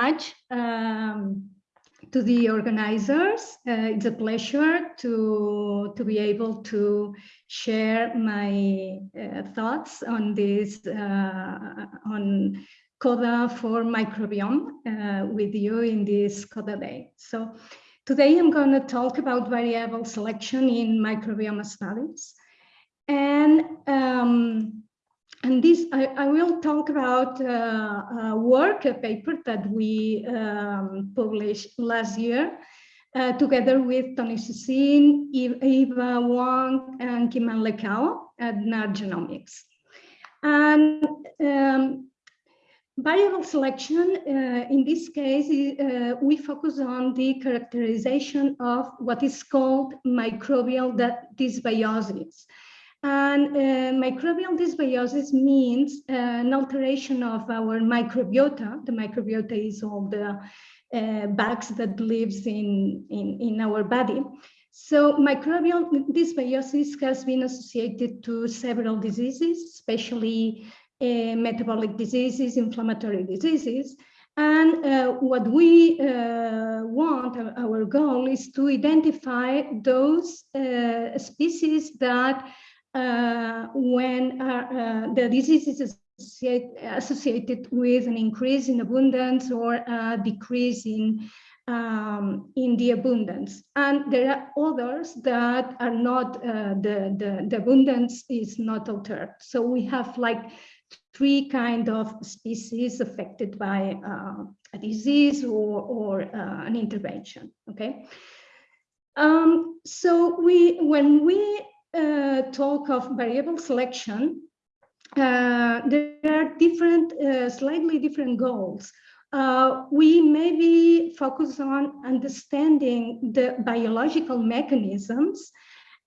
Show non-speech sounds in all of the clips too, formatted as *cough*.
much um, to the organizers. Uh, it's a pleasure to, to be able to share my uh, thoughts on this, uh, on CODA for microbiome uh, with you in this CODA day. So today I'm going to talk about variable selection in microbiome studies. And um, and this, I, I, will talk about uh, a work, a paper that we um, published last year uh, together with Tony Susin, Eva Wang, and Kim-Anh Lê Cao at NAR Genomics. And um, variable selection, uh, in this case, uh, we focus on the characterization of what is called microbial dysbiosis. And uh, microbial dysbiosis means uh, an alteration of our microbiota. The microbiota is all the uh, bugs that lives in, in, in our body. So microbial dysbiosis has been associated to several diseases, especially uh, metabolic diseases, inflammatory diseases. And uh, what we uh, want, our goal is to identify those uh, species that uh, when uh, uh, the disease is associated with an increase in abundance or a decrease in um, in the abundance. And there are others that are not, uh, the, the, the abundance is not altered. So we have like three kind of species affected by uh, a disease or, or uh, an intervention, okay? Um, so we, when we uh, talk of variable selection, uh, there are different, uh, slightly different goals. Uh, we maybe focus on understanding the biological mechanisms.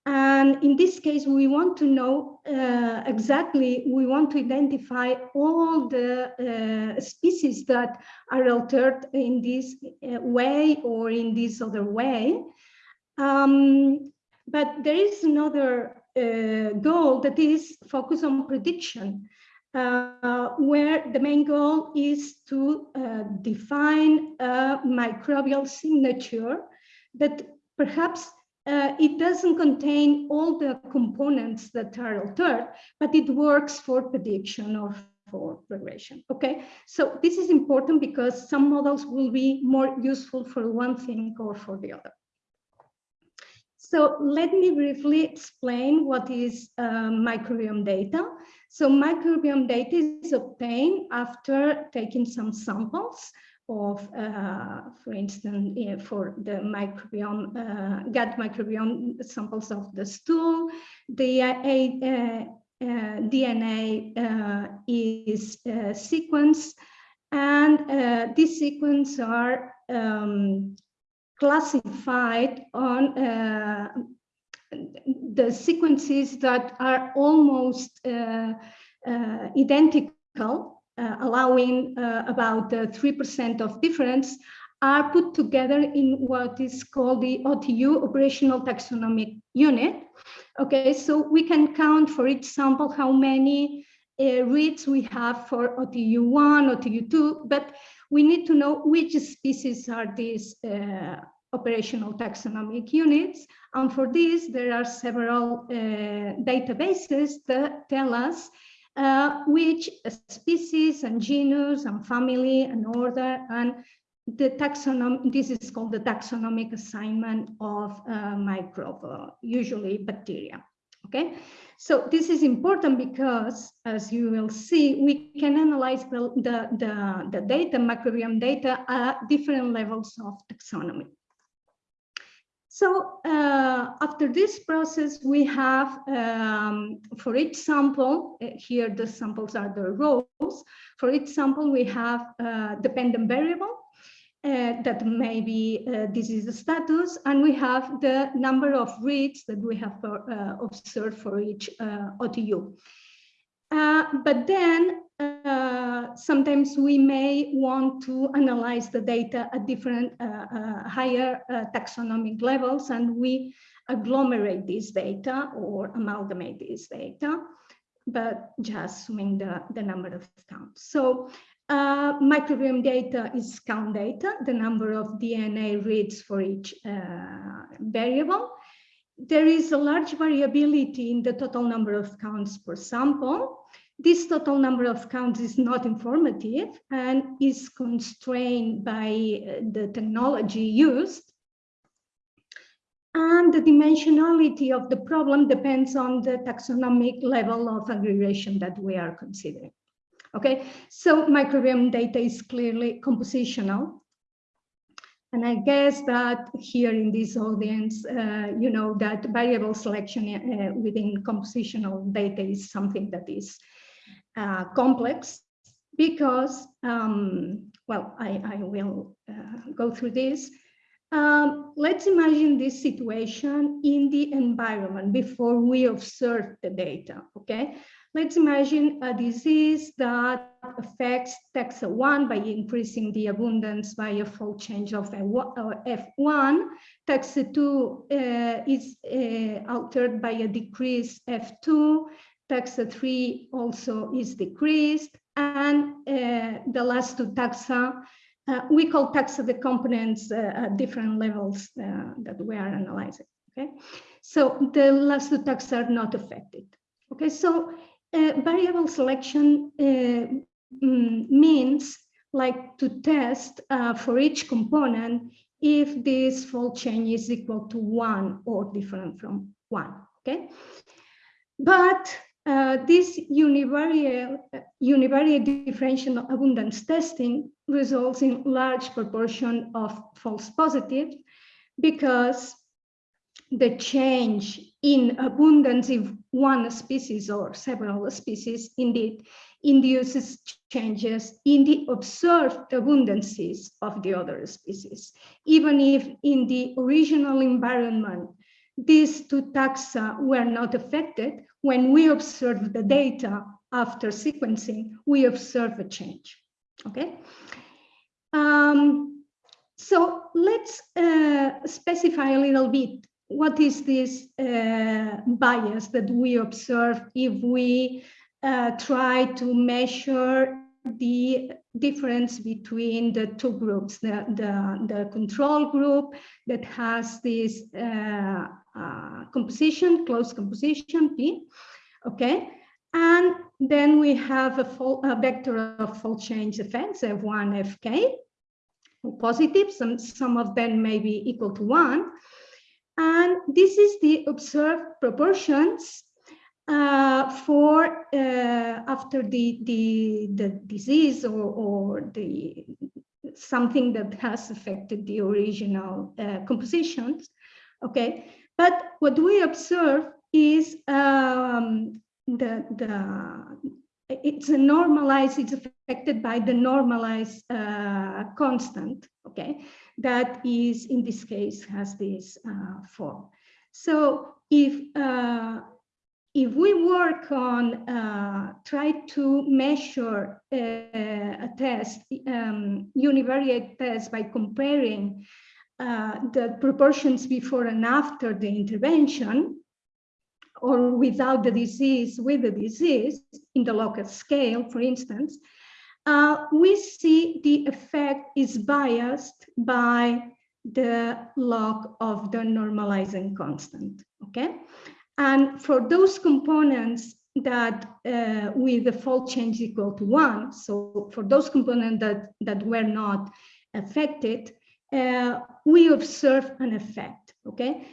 And in this case, we want to know uh, exactly, we want to identify all the uh, species that are altered in this way or in this other way. Um, but there is another uh, goal that is focus on prediction, uh, where the main goal is to uh, define a microbial signature that perhaps uh, it doesn't contain all the components that are altered, but it works for prediction or for regression. Okay, so this is important because some models will be more useful for one thing or for the other. So let me briefly explain what is uh, microbiome data. So microbiome data is obtained after taking some samples of, uh, for instance, uh, for the microbiome, uh, gut microbiome samples of the stool, the uh, DNA uh, is sequenced, and these sequences are um, classified on uh, the sequences that are almost uh, uh, identical, uh, allowing uh, about 3% of difference, are put together in what is called the OTU, Operational Taxonomic Unit. Okay, so we can count for each sample how many uh, reads we have for OTU1, OTU2, but we need to know which species are these uh, operational taxonomic units. And for this, there are several uh, databases that tell us uh, which species and genus and family and order and the taxonomic, this is called the taxonomic assignment of uh, microbe, usually bacteria, okay? So this is important because, as you will see, we can analyze the, the, the, the data, microbiome data at different levels of taxonomy. So uh, after this process, we have, um, for each sample, uh, here the samples are the rows, for each sample we have a dependent variable, uh, that may be uh, disease status, and we have the number of reads that we have uh, observed for each uh, OTU. Uh, but then uh, sometimes we may want to analyze the data at different higher taxonomic levels, and we agglomerate this data or amalgamate this data but just assuming the, the number of counts. So Uh, microbiome data is count data, the number of DNA reads for each uh, variable. There is a large variability in the total number of counts per sample. This total number of counts is not informative and is constrained by uh, the technology used. And the dimensionality of the problem depends on the taxonomic level of aggregation that we are considering. Okay, so microbiome data is clearly compositional. And I guess that here in this audience, uh, you know that variable selection uh, within compositional data is something that is uh, complex because, um, well, I, I will uh, go through this. Um, let's imagine this situation in the environment before we observe the data, okay? Let's imagine a disease that affects taxa1 by increasing the abundance by a fold change of F1. Taxa2 uh, is uh, altered by a decrease F2. Taxa3 also is decreased. And uh, the last two taxa, uh, we call taxa the components uh, at different levels uh, that we are analyzing. Okay, so the last two taxa are not affected. Okay, so uh, variable selection uh, mm, means like to test uh, for each component if this fold change is equal to one or different from one, okay? But uh, this univariate, univariate differential abundance testing results in large proportion of false positives because the change in abundance of one species or several species indeed induces changes in the observed abundances of the other species. Even if in the original environment, these two taxa were not affected, when we observe the data after sequencing, we observe a change, okay? Um, so let's uh, specify a little bit what is this uh, bias that we observe if we uh, try to measure the difference between the two groups, the, the, the control group that has this uh, uh composition, close composition, P, okay? And then we have a, full, a vector of fold change effects, F1, Fk, positive, some, some of them may be equal to one, and this is the observed proportions uh, for uh, after the, the, the disease or, or the something that has affected the original uh, compositions. Okay, but what we observe is um, the, the it's a normalized, it's affected by the normalized uh, constant, okay? that is, in this case, has this uh, form. So if uh, if we work on uh, try to measure a, uh, a test, um, univariate test by comparing uh, the proportions before and after the intervention, or without the disease with the disease in the local scale, for instance, uh, we see the effect is biased by the log of the normalizing constant, okay? And for those components that uh, with the fold change equal to one, so for those components that, that were not affected, uh, we observe an effect, okay?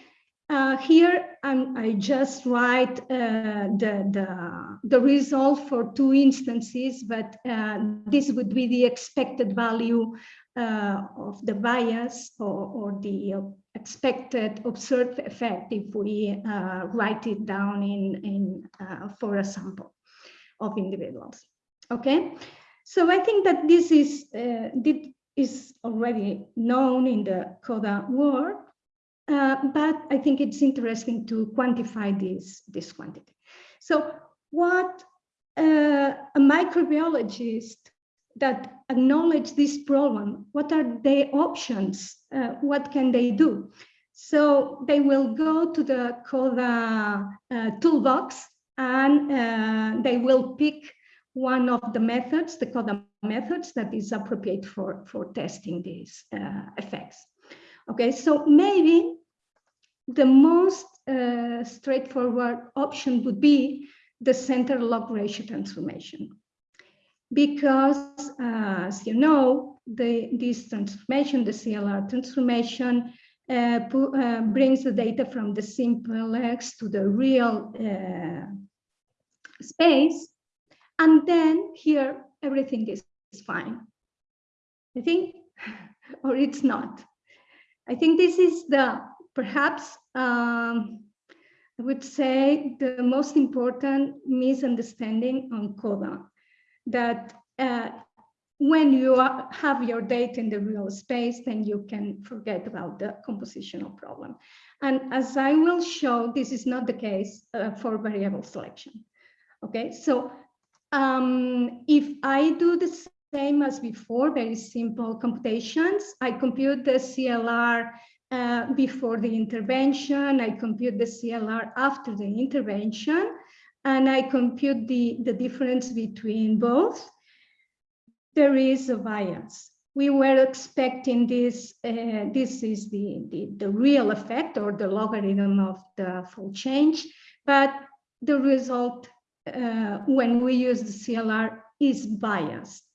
Uh, here um, I just write uh, the, the, the, result for two instances, but uh, this would be the expected value uh, of the bias or, or the expected observed effect if we uh, write it down in, in uh, for a sample of individuals. Okay, so I think that this is, this is already known in the CODA world. Uh, but I think it's interesting to quantify this, this quantity. So what uh, a microbiologist that acknowledge this problem, what are their options? Uh, what can they do? So they will go to the CODA uh, toolbox and uh, they will pick one of the methods, the CODA methods that is appropriate for, for testing these uh, effects. Okay, so maybe the most uh, straightforward option would be the center log ratio transformation. Because, uh, as you know, the, this transformation, the CLR transformation, uh, uh, brings the data from the simplex to the real uh, space. And then here, everything is, is fine. I think, *laughs* or it's not. I think this is the perhaps um, I would say the most important misunderstanding on CODA that uh, when you are, have your data in the real space, then you can forget about the compositional problem. And as I will show, this is not the case uh, for variable selection. Okay, so um, if I do the same as before, very simple computations, I compute the CLR uh, before the intervention, I compute the CLR after the intervention, and I compute the, the difference between both. There is a bias. We were expecting this, uh, this is the, the, the real effect or the logarithm of the fold change, but the result uh, when we use the CLR is biased.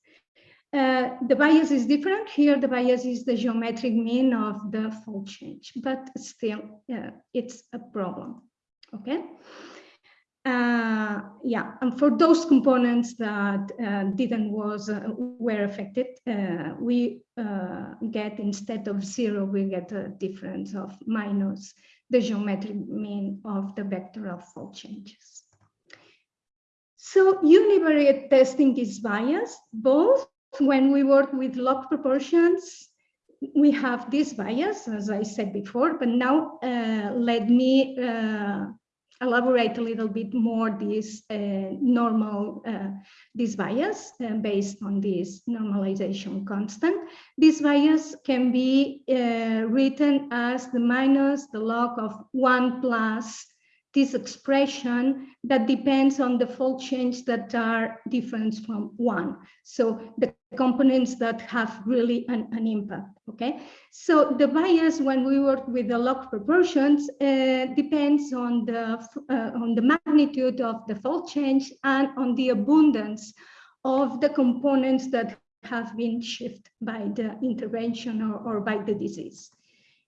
Uh, the bias is different. Here, the bias is the geometric mean of the fold change, but still, uh, it's a problem. Okay. Uh, yeah, and for those components that uh, didn't was uh, were affected, uh, we get instead of zero, we get a difference of minus the geometric mean of the vector of fold changes. So univariate testing is biased, both when we work with log proportions, we have this bias, as I said before, but now uh, let me elaborate a little bit more this uh, normal, uh, this bias uh, based on this normalization constant. This bias can be uh, written as the minus the log of one plus this expression that depends on the fold change that are different from one. So the components that have really an, an impact, okay? So the bias when we work with the log proportions uh, depends on the, uh, on the magnitude of the fold change and on the abundance of the components that have been shifted by the intervention or, or by the disease.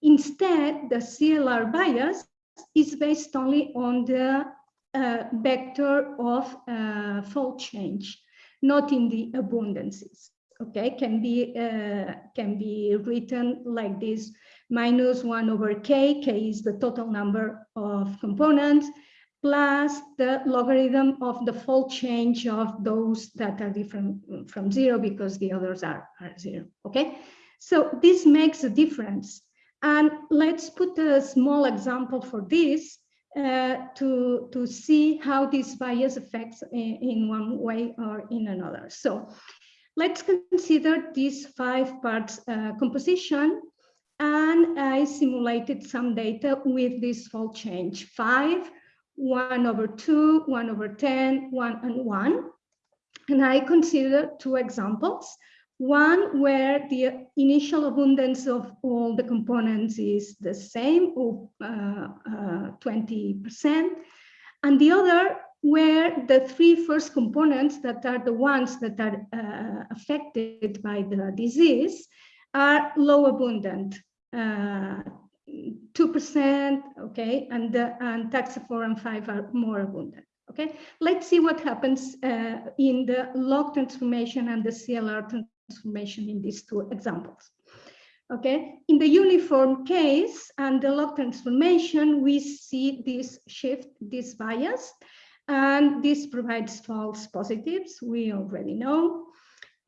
Instead, the CLR bias is based only on the uh, vector of uh, fold change, not in the abundances. Okay, can be uh, can be written like this: minus one over k. K is the total number of components plus the logarithm of the fold change of those that are different from zero because the others are, are zero. Okay, so this makes a difference and let's put a small example for this uh, to, to see how this bias affects in, in, one way or in another. So let's consider this five parts uh, composition. And I simulated some data with this fold change, five, one over two, one over 10, one and one. And I consider two examples. One where the initial abundance of all the components is the same, or 20%, uh, uh, and the other where the three first components that are the ones that are uh, affected by the disease are low abundant, 2%, uh, okay, and, the, and taxa4 and 5 are more abundant. Okay, let's see what happens uh, in the log transformation and the CLR transformation in these two examples. Okay, in the uniform case and the log transformation, we see this shift, this bias, and this provides false positives. We already know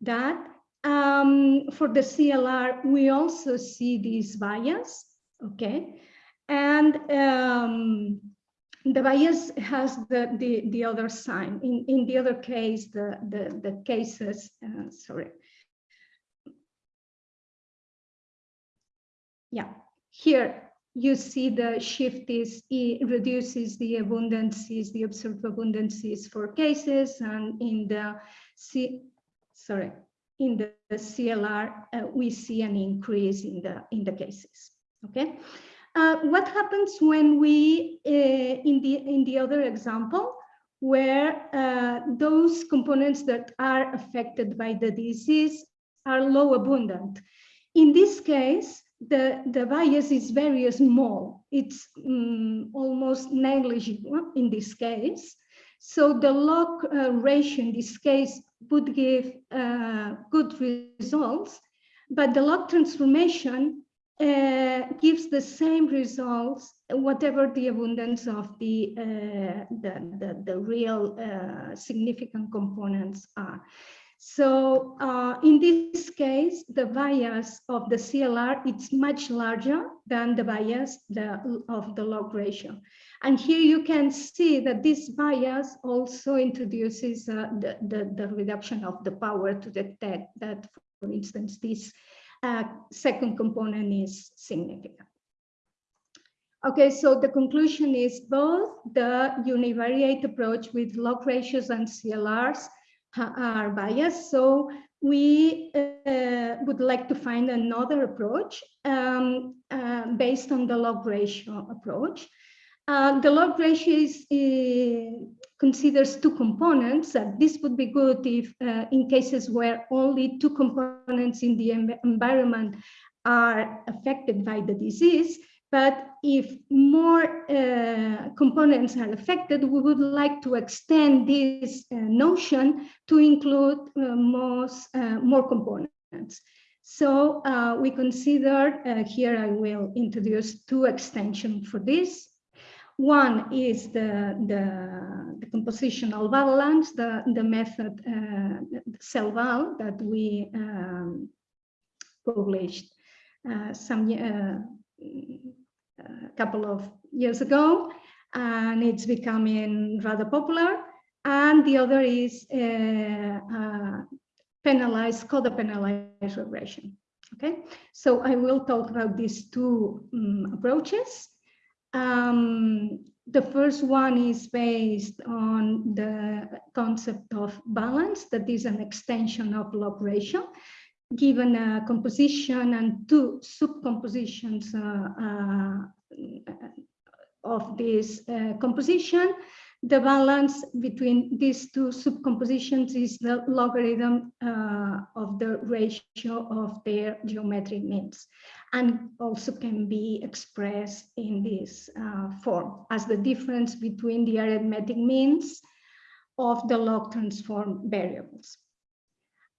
that. Um, for the CLR, we also see this bias, okay? And um, the bias has the, the, the other sign. In, in the other case, the, the, the cases, uh, sorry, yeah, here you see the shift is it reduces the abundances, the observed abundances for cases, and in the C, sorry, in the CLR, uh, we see an increase in the in the cases. Okay, uh, what happens when we uh, in the in the other example where uh, those components that are affected by the disease are low abundant? In this case, the, the bias is very small. It's um, almost negligible in this case. So the log uh, ratio in this case would give uh, good results, but the log transformation uh, gives the same results, whatever the abundance of the, uh, the, the, the, real uh, significant components are. So uh, in this case, the bias of the CLR, it's much larger than the bias the, of the log ratio. And here you can see that this bias also introduces uh, the, the, the, reduction of the power to detect that, for instance, this uh, second component is significant. Okay, so the conclusion is both the univariate approach with log ratios and CLRs are biased. So we uh, would like to find another approach um, uh, based on the log ratio approach. Uh, the log ratio is, uh, considers two components. this would be good if uh, in cases where only two components in the environment are affected by the disease. But if more uh, components are affected, we would like to extend this uh, notion to include uh, most, uh, more components. So uh, we consider, uh, here I will introduce two extensions for this. One is the, the, the compositional balance, the, the method selbal that we um, published some a couple of years ago, and it's becoming rather popular. And the other is uh, uh, penalized, regression. Okay, so I will talk about these two um, approaches. Um, the first one is based on the concept of balance, that is an extension of log ratio given a composition and two subcompositions uh, uh, of this uh, composition, the balance between these two subcompositions is the logarithm uh, of the ratio of their geometric means and also can be expressed in this uh, form as the difference between the arithmetic means of the log transform variables.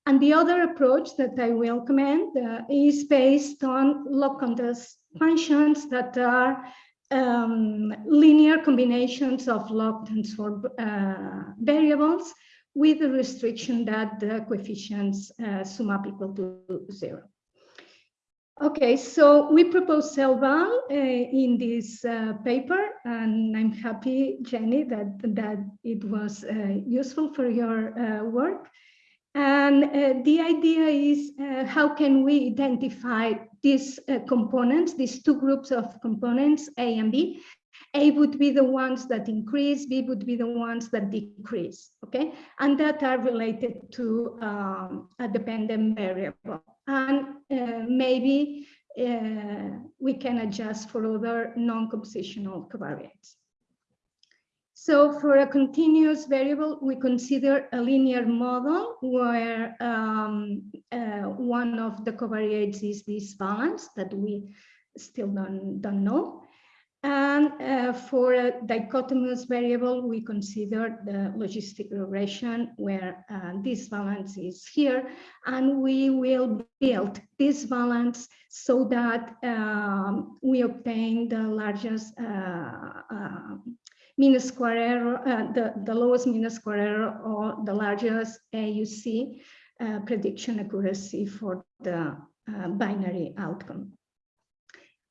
And the other approach that I will commend uh, is based on log contrast functions that are um, linear combinations of log transform uh, variables with the restriction that the coefficients uh, sum up equal to zero. Okay, so we propose selbal uh, in this uh, paper, and I'm happy, Jenny, that, that it was uh, useful for your uh, work. And uh, the idea is uh, how can we identify these uh, components, these two groups of components, A and B. A would be the ones that increase, B would be the ones that decrease, okay? And that are related to um, a dependent variable. And uh, maybe uh, we can adjust for other non-compositional covariates. So for a continuous variable, we consider a linear model where um, uh, one of the covariates is this balance that we still don't, don't know. And uh, for a dichotomous variable, we consider the logistic regression where uh, this balance is here. And we will build this balance so that um, we obtain the largest uh, uh mean square error, uh, the, the lowest mean square error or the largest AUC uh, prediction accuracy for the uh, binary outcome.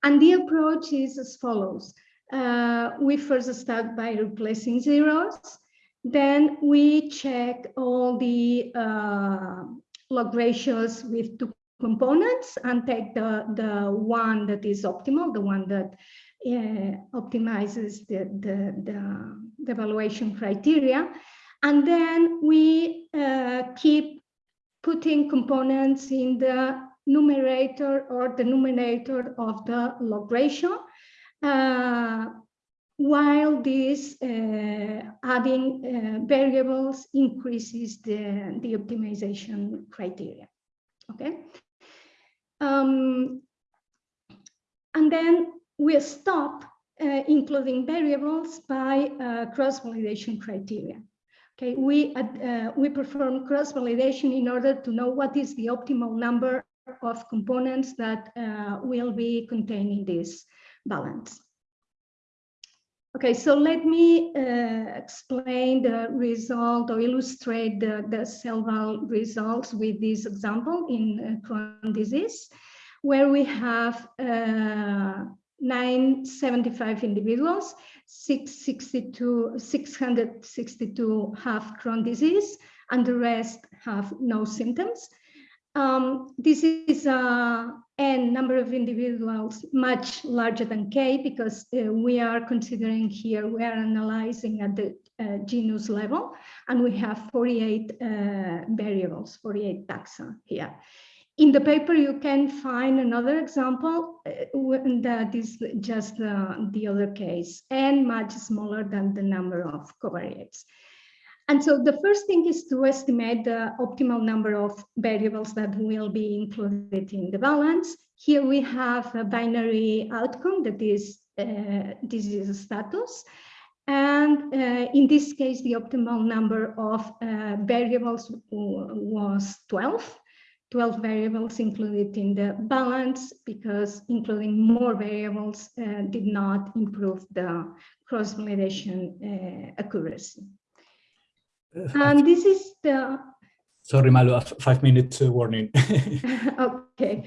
And the approach is as follows. Uh, we first start by replacing zeros. Then we check all the uh, log ratios with two components and take the, the one that is optimal, the one that optimizes the, the, the, the, evaluation criteria. And then we uh, keep putting components in the numerator or the denominator of the log ratio, uh, while this uh, adding uh, variables increases the, the optimization criteria. Okay. Um, and then we stop uh, including variables by uh, cross-validation criteria. Okay, we, uh, we perform cross-validation in order to know what is the optimal number of components that will be contained in this balance. Okay, so let me uh, explain the result or illustrate the, the selbal results with this example in uh, Crohn disease, where we have uh, 975 individuals, 662, 662 have Crohn disease, and the rest have no symptoms. Um, this is a n number of individuals much larger than k because uh, we are considering here, we are analyzing at the uh, genus level, and we have 48 uh, variables, 48 taxa here. In the paper, you can find another example uh, that is just the other case and much smaller than the number of covariates. And so the first thing is to estimate the optimal number of variables that will be included in the balance. Here we have a binary outcome that is uh, disease status. And uh, in this case, the optimal number of uh, variables was 12. 12 variables included in the balance because including more variables uh, did not improve the cross-validation uh, accuracy. Uh, and this is the... Sorry, Malu, five minutes uh, warning. *laughs* *laughs* okay,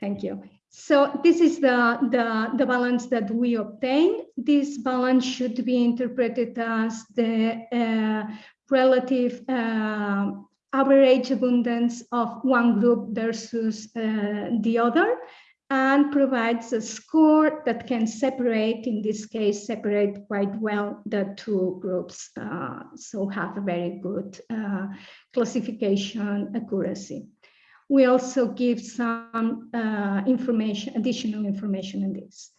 thank you. So this is the, the, the balance that we obtained. This balance should be interpreted as the uh, relative uh, average abundance of one group versus uh, the other and provides a score that can separate, in this case, separate quite well the two groups. Uh, so have a very good uh, classification accuracy. We also give some uh, information, additional information in this.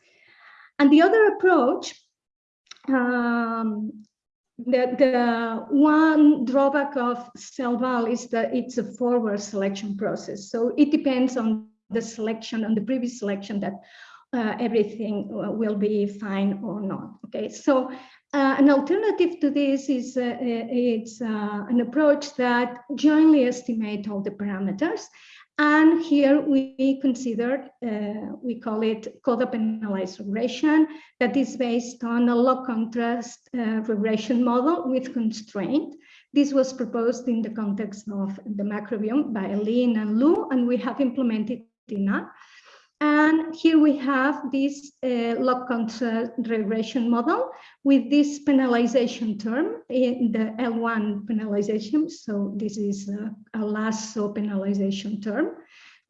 And the other approach, um, the, the one drawback of selbal is that it's a forward selection process. So it depends on the selection on the previous selection that uh, everything uh, will be fine or not. Okay, so uh, an alternative to this is uh, it's uh, an approach that jointly estimate all the parameters. And here we considered, uh, we call it CODA penalized regression that is based on a log contrast regression model with constraint. This was proposed in the context of the microbiome by Lin and Lu, and we have implemented and here we have this uh, log contrast regression model with this penalization term in the L1 penalization. So this is a, a lasso penalization term,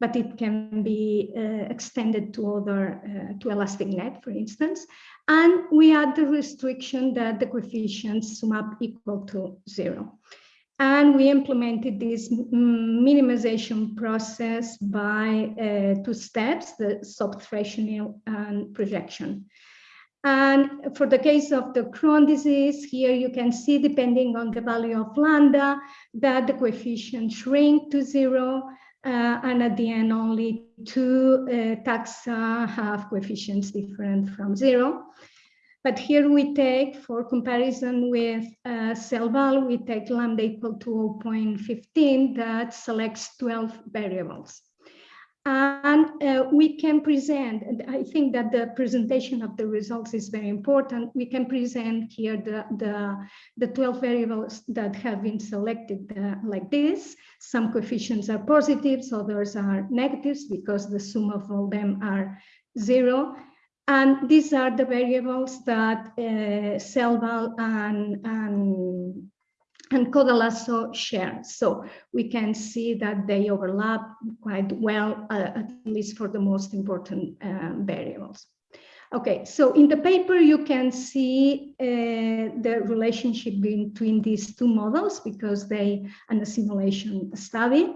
but it can be uh, extended to other, uh, to elastic net, for instance. And we add the restriction that the coefficients sum up equal to zero. And we implemented this minimization process by uh, two steps, the subthreshold and projection. And for the case of the Crohn disease, here you can see, depending on the value of lambda, that the coefficient shrink to zero, uh, and at the end, only two uh, taxa have coefficients different from zero. But here we take, for comparison with uh, we take lambda equal to 0.15 that selects 12 variables. And uh, we can present, and I think that the presentation of the results is very important. We can present here the, the, the 12 variables that have been selected uh, like this. Some coefficients are positives, others are negatives because the sum of all them are zero. And these are the variables that uh, selbal and, and, and CODA-LASSO share. So we can see that they overlap quite well, uh, at least for the most important uh, variables. Okay, so in the paper, you can see uh, the relationship between these two models because they are a simulation study.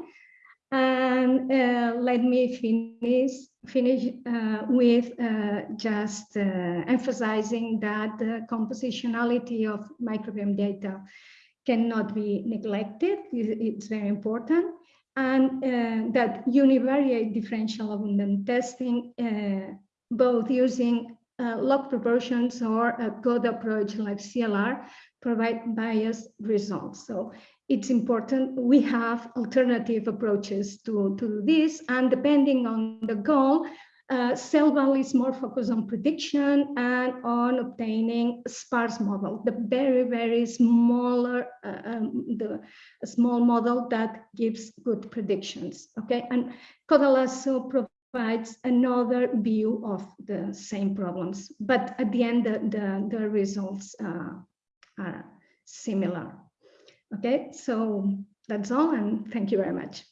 And uh, let me finish, finish uh, with uh, just uh, emphasizing that the compositionality of microbiome data cannot be neglected. It's very important. And uh, that univariate differential abundant testing both using uh, log proportions or a code approach like CLR provide biased results. So it's important we have alternative approaches to, to this and depending on the goal, uh, selbal is more focused on prediction and on obtaining sparse model, the very, very smaller, uh, um, the small model that gives good predictions, okay? And Codalasso provides another view of the same problems, but at the end, the, the, the results uh, are similar. Okay, so that's all, and thank you very much.